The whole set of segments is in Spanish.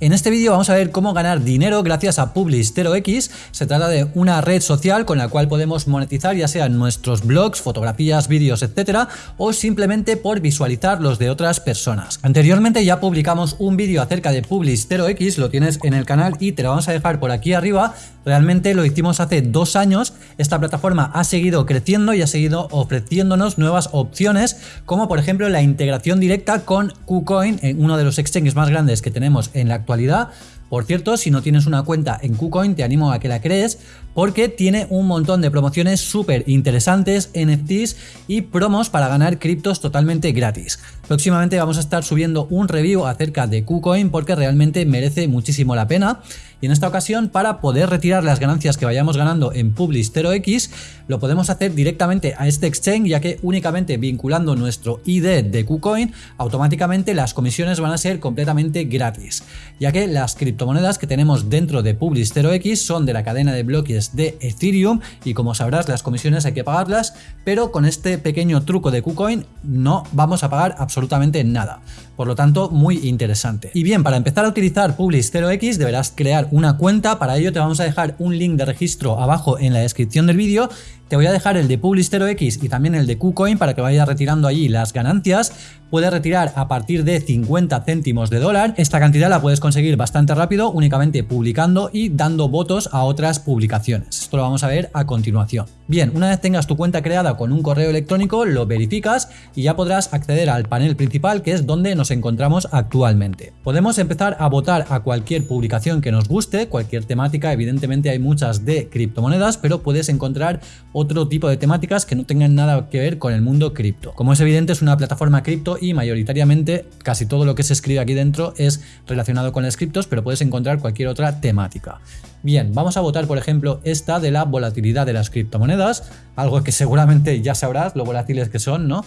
En este vídeo vamos a ver cómo ganar dinero gracias a Publish 0x. Se trata de una red social con la cual podemos monetizar ya sea nuestros blogs, fotografías, vídeos, etcétera, o simplemente por visualizar los de otras personas. Anteriormente ya publicamos un vídeo acerca de Publish 0x, lo tienes en el canal y te lo vamos a dejar por aquí arriba. Realmente lo hicimos hace dos años. Esta plataforma ha seguido creciendo y ha seguido ofreciéndonos nuevas opciones, como por ejemplo la integración directa con KuCoin, uno de los exchanges más grandes que tenemos en la actualidad. Por cierto, si no tienes una cuenta en KuCoin, te animo a que la crees porque tiene un montón de promociones súper interesantes, NFTs y promos para ganar criptos totalmente gratis. Próximamente vamos a estar subiendo un review acerca de KuCoin porque realmente merece muchísimo la pena. Y en esta ocasión, para poder retirar las ganancias que vayamos ganando en Publish 0x, lo podemos hacer directamente a este exchange, ya que únicamente vinculando nuestro ID de KuCoin, automáticamente las comisiones van a ser completamente gratis, ya que las criptomonedas que tenemos dentro de Publish 0x son de la cadena de bloques de Ethereum y como sabrás las comisiones hay que pagarlas, pero con este pequeño truco de KuCoin no vamos a pagar absolutamente nada. Por lo tanto, muy interesante. Y bien, para empezar a utilizar Publish 0x deberás crear una cuenta. Para ello te vamos a dejar un link de registro abajo en la descripción del vídeo te voy a dejar el de Publish 0x y también el de KuCoin para que vayas retirando allí las ganancias. Puedes retirar a partir de 50 céntimos de dólar. Esta cantidad la puedes conseguir bastante rápido únicamente publicando y dando votos a otras publicaciones. Esto lo vamos a ver a continuación. Bien, una vez tengas tu cuenta creada con un correo electrónico, lo verificas y ya podrás acceder al panel principal que es donde nos encontramos actualmente. Podemos empezar a votar a cualquier publicación que nos guste, cualquier temática, evidentemente hay muchas de criptomonedas, pero puedes encontrar otro tipo de temáticas que no tengan nada que ver con el mundo cripto. Como es evidente es una plataforma cripto y mayoritariamente casi todo lo que se escribe aquí dentro es relacionado con las criptos, pero puedes encontrar cualquier otra temática. Bien, vamos a votar por ejemplo esta de la volatilidad de las criptomonedas, algo que seguramente ya sabrás lo volátiles que son, ¿no?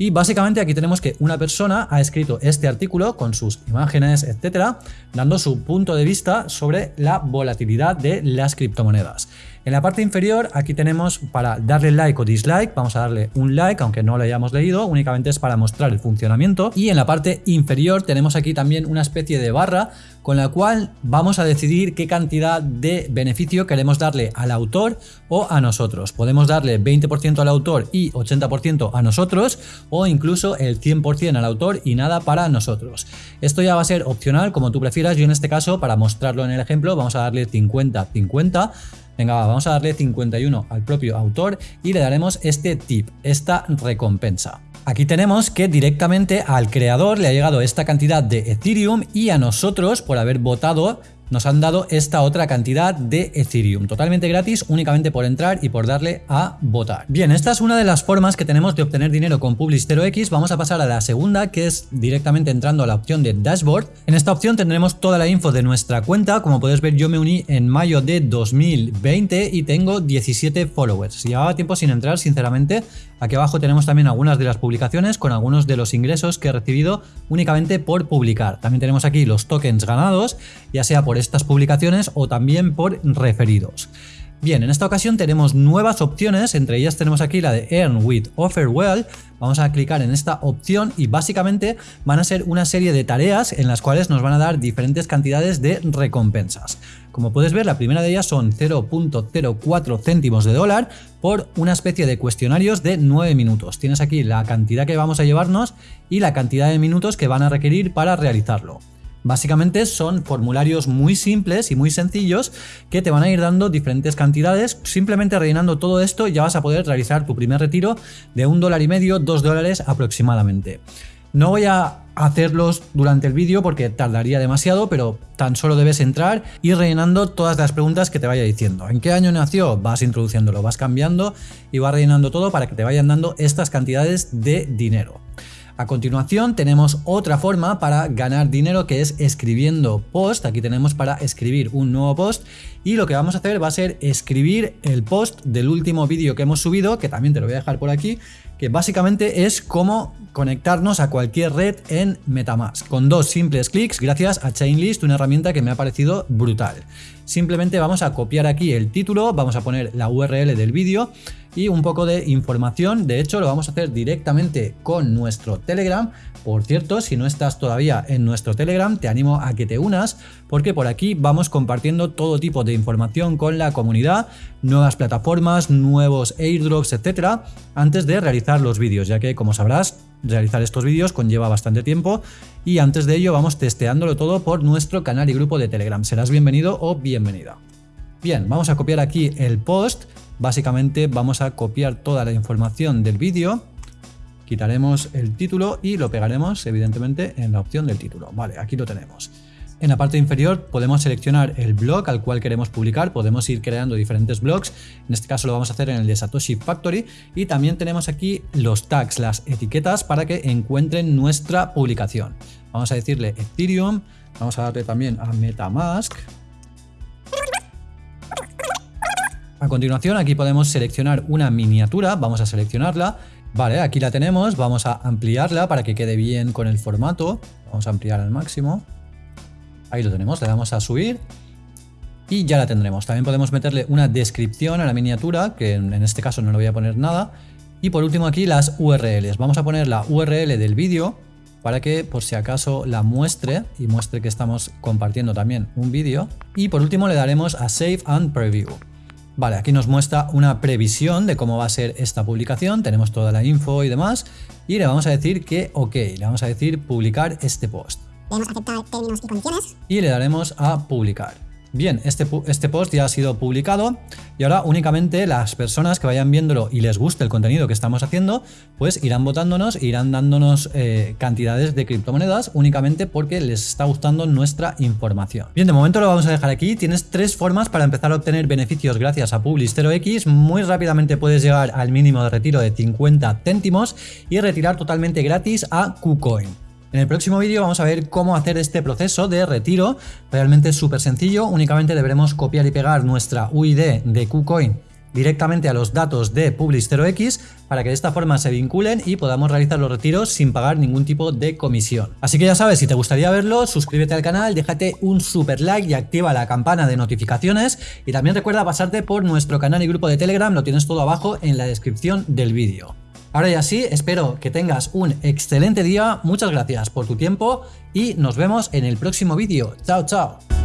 Y básicamente aquí tenemos que una persona ha escrito este artículo con sus imágenes, etcétera, dando su punto de vista sobre la volatilidad de las criptomonedas. En la parte inferior aquí tenemos para darle like o dislike, vamos a darle un like aunque no lo hayamos leído, únicamente es para mostrar el funcionamiento y en la parte inferior tenemos aquí también una especie de barra con la cual vamos a decidir qué cantidad de beneficio queremos darle al autor o a nosotros. Podemos darle 20% al autor y 80% a nosotros o incluso el 100% al autor y nada para nosotros. Esto ya va a ser opcional como tú prefieras, yo en este caso para mostrarlo en el ejemplo vamos a darle 50-50 Venga, vamos a darle 51 al propio autor y le daremos este tip, esta recompensa. Aquí tenemos que directamente al creador le ha llegado esta cantidad de Ethereum y a nosotros por haber votado nos han dado esta otra cantidad de Ethereum, totalmente gratis, únicamente por entrar y por darle a votar. Bien, esta es una de las formas que tenemos de obtener dinero con Publish 0x. Vamos a pasar a la segunda, que es directamente entrando a la opción de Dashboard. En esta opción tendremos toda la info de nuestra cuenta. Como puedes ver, yo me uní en mayo de 2020 y tengo 17 followers. Llevaba tiempo sin entrar, sinceramente. Aquí abajo tenemos también algunas de las publicaciones con algunos de los ingresos que he recibido únicamente por publicar. También tenemos aquí los tokens ganados, ya sea por estas publicaciones o también por referidos. Bien, en esta ocasión tenemos nuevas opciones, entre ellas tenemos aquí la de Earn with Offerwell. Vamos a clicar en esta opción y básicamente van a ser una serie de tareas en las cuales nos van a dar diferentes cantidades de recompensas. Como puedes ver, la primera de ellas son 0.04 céntimos de dólar por una especie de cuestionarios de 9 minutos. Tienes aquí la cantidad que vamos a llevarnos y la cantidad de minutos que van a requerir para realizarlo. Básicamente son formularios muy simples y muy sencillos que te van a ir dando diferentes cantidades. Simplemente rellenando todo esto ya vas a poder realizar tu primer retiro de un dólar y medio, dos dólares aproximadamente. No voy a hacerlos durante el vídeo porque tardaría demasiado, pero tan solo debes entrar y rellenando todas las preguntas que te vaya diciendo. ¿En qué año nació? Vas introduciéndolo, vas cambiando y vas rellenando todo para que te vayan dando estas cantidades de dinero. A continuación tenemos otra forma para ganar dinero que es escribiendo post. Aquí tenemos para escribir un nuevo post y lo que vamos a hacer va a ser escribir el post del último vídeo que hemos subido, que también te lo voy a dejar por aquí, que básicamente es cómo conectarnos a cualquier red en Metamask, con dos simples clics gracias a Chainlist, una herramienta que me ha parecido brutal. simplemente vamos a copiar aquí el título, vamos a poner la URL del vídeo y un poco de información. De hecho, lo vamos a hacer directamente con nuestro Telegram. Por cierto, si no estás todavía en nuestro Telegram, te animo a que te unas porque por aquí vamos compartiendo todo tipo de información con la comunidad, nuevas plataformas, nuevos airdrops, etcétera, antes de realizar los vídeos, ya que como sabrás, realizar estos vídeos conlleva bastante tiempo y antes de ello vamos testeándolo todo por nuestro canal y grupo de Telegram. Serás bienvenido o bienvenida. Bien, vamos a copiar aquí el post Básicamente vamos a copiar toda la información del vídeo, quitaremos el título y lo pegaremos evidentemente en la opción del título. Vale, aquí lo tenemos. En la parte inferior podemos seleccionar el blog al cual queremos publicar, podemos ir creando diferentes blogs, en este caso lo vamos a hacer en el de Satoshi Factory. Y también tenemos aquí los tags, las etiquetas para que encuentren nuestra publicación. Vamos a decirle Ethereum, vamos a darle también a Metamask, A continuación aquí podemos seleccionar una miniatura, vamos a seleccionarla, vale, aquí la tenemos, vamos a ampliarla para que quede bien con el formato, vamos a ampliar al máximo, ahí lo tenemos, le damos a subir y ya la tendremos. También podemos meterle una descripción a la miniatura, que en este caso no le voy a poner nada, y por último aquí las URLs, vamos a poner la URL del vídeo para que por si acaso la muestre y muestre que estamos compartiendo también un vídeo y por último le daremos a Save and Preview. Vale, aquí nos muestra una previsión de cómo va a ser esta publicación, tenemos toda la info y demás, y le vamos a decir que ok, le vamos a decir publicar este post. Le aceptar términos y condiciones. Y le daremos a publicar. Bien, este, este post ya ha sido publicado y ahora únicamente las personas que vayan viéndolo y les guste el contenido que estamos haciendo, pues irán votándonos, irán dándonos eh, cantidades de criptomonedas únicamente porque les está gustando nuestra información. Bien, de momento lo vamos a dejar aquí. Tienes tres formas para empezar a obtener beneficios gracias a Publistero X. Muy rápidamente puedes llegar al mínimo de retiro de 50 céntimos y retirar totalmente gratis a KuCoin. En el próximo vídeo vamos a ver cómo hacer este proceso de retiro, realmente es súper sencillo, únicamente deberemos copiar y pegar nuestra UID de KuCoin directamente a los datos de Publis0x para que de esta forma se vinculen y podamos realizar los retiros sin pagar ningún tipo de comisión. Así que ya sabes, si te gustaría verlo, suscríbete al canal, déjate un super like y activa la campana de notificaciones y también recuerda pasarte por nuestro canal y grupo de Telegram, lo tienes todo abajo en la descripción del vídeo. Ahora ya sí, espero que tengas un excelente día, muchas gracias por tu tiempo y nos vemos en el próximo vídeo. Chao, chao.